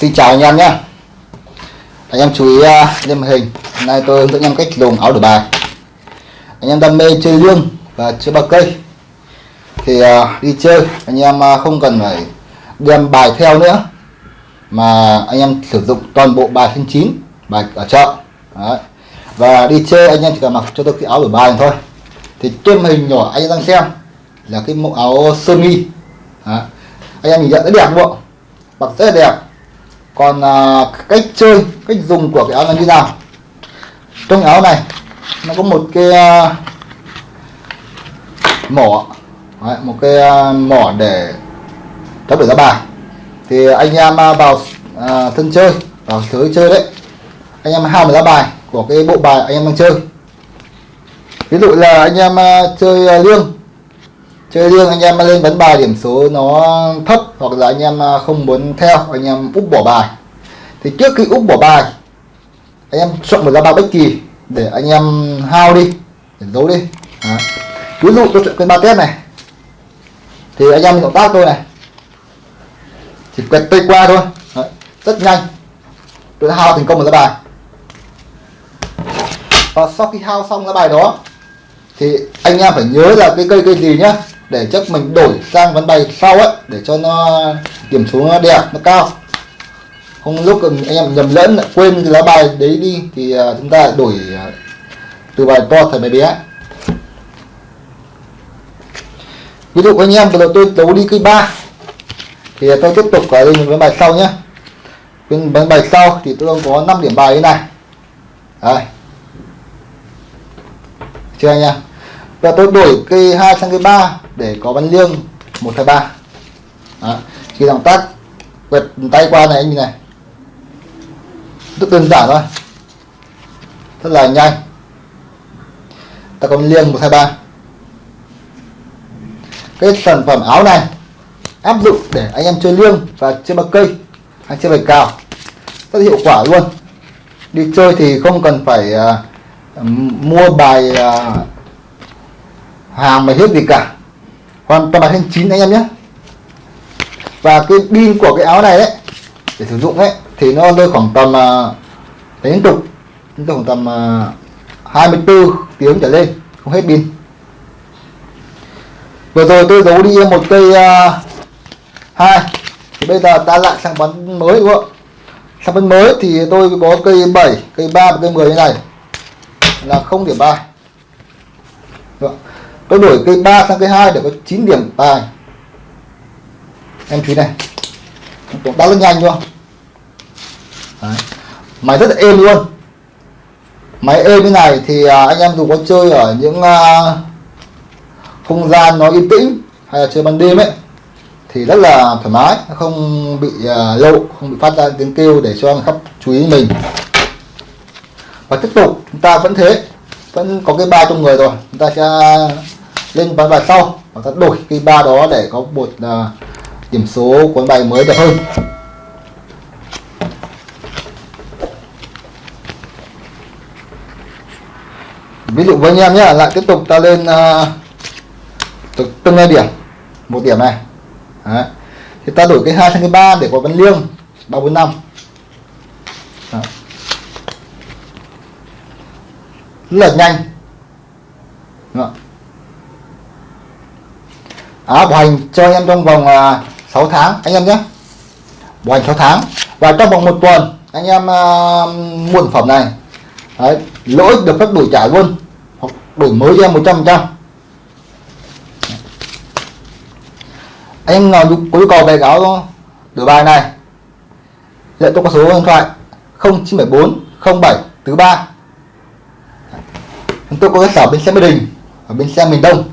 Xin chào anh em nhé. Anh em chú ý à, uh, lên màn hình. Hôm nay tôi hướng dẫn anh em cách dùng áo đổi bài. Anh em đam mê chơi lương và chơi bạc cây. Thì uh, đi chơi anh em uh, không cần phải đem bài theo nữa Mà anh em sử dụng toàn bộ bài thân chín Bài ở chợ. Đấy. Và đi chơi anh em chỉ cần mặc cho tôi cái áo đổi bài thôi. Thì trên màn hình nhỏ anh em đang xem Là cái mẫu áo sơ mi. Đấy. Anh em nhìn nhận rất đẹp không? Ạ mặc rất là đẹp còn à, cách chơi cách dùng của cái áo là như nào? Trong áo này nó có một cái à, mỏ. Đấy, một cái à, mỏ để tháo đổi ra bài. Thì anh em à, vào à, thân chơi vào thứ chơi đấy anh em hao một lá bài của cái bộ bài anh em đang chơi. Ví dụ là anh em à, chơi à, chơi riêng anh em lên vấn bài điểm số nó thấp hoặc là anh em à, không muốn theo, anh em úp bỏ bài. Thì trước khi úp bỏ bài, anh em chọn một lá bài bất kỳ để anh em hao đi, để giấu đi. Đó. ví dụ tôi chọn cái ba test này. Thì anh em động tác tôi này. Chỉ quẹt tay qua thôi. Đấy. rất nhanh. Tôi đã hao thành công một lá bài. Và sau khi hao xong lá bài đó, thì anh em phải nhớ là cái cây cây gì nhá để chắc mình đổi sang ván bài sau ấy, để cho nó điểm số nó đẹp nó cao. Không lúc anh em nhầm lẫn quên cái lá bài đấy đi, thì à, chúng ta đổi à, từ bài to thành bài bé. Ví dụ anh em vừa tôi đấu đi cây ba, thì tôi tiếp tục ở đây với bài sau nhé bên bài sau thì tôi có 5 điểm bài như này. Đây. Chưa anh em? Và tôi đổi cây 2 sang cây 3 để có văn liêng 1 2 3 Đó. khi động tác quẹt tay qua này anh nhìn này. Rất đơn giản thôi. Rất là nhanh. Ta có bắn liêng 1 2 3 cái sản phẩm áo này áp dụng để anh em chơi liêng và chơi bạc cây hay chơi bài cào. Rất hiệu quả luôn. Đi chơi thì không cần phải uh, mua bài uh, hàng mà hết gì cả. Hoàn toàn là thanh chín anh em nhé. Và cái pin của cái áo này đấy để sử dụng ấy thì nó rơi khoảng tầm uh, liên tục. Liên tục khoảng tầm à, 24 tiếng trở lên không hết pin. Vừa rồi tôi giấu đi một cây uh, hai. Thì bây giờ ta lại sang bắn mới đúng không? Sang bắn mới thì tôi có cây 7 cây 3 và cây 10 như này. Là không điểm bài tôi đổi cây 3 sang cây 2 để có 9 điểm tài. Em chú này. Tổng tác rất nhanh luôn Đấy. máy rất là êm luôn. Máy êm như này thì à, anh em dù có chơi ở những à, không gian nó yên tĩnh hay là chơi ban đêm ấy thì rất là thoải mái không bị uh, lộ không bị phát ra tiếng kêu để cho người chú ý mình. Và tiếp tục chúng ta vẫn thế vẫn có cái ba trong người rồi. Chúng ta sẽ lên ván bài sau và ta đổi cái ba đó để có một uh, điểm số cuốn bài mới đẹp hơn. Ví dụ với anh em nhé lại tiếp tục ta lên uh, từng ngay điểm. Một điểm này. Đấy. thì ta đổi cái hai sang cái ba để có văn liêng ba bốn năm. Rất là nhanh Đó à, bảo hành cho anh em trong vòng à, 6 tháng anh em nhé. Bảo hành 6 tháng. Và trong vòng một tuần anh em à, mua sản phẩm này. Đấy, lỗi được phép đổi trả luôn hoặc đổi mới cho em 100 trăm anh em nào có nhu cầu về áo đổi bài này lệ tôi có số điện thoại 0974 07 thứ ba. Tôi có cái sở bên xe Mỹ Đình ở bên xe miền Đông.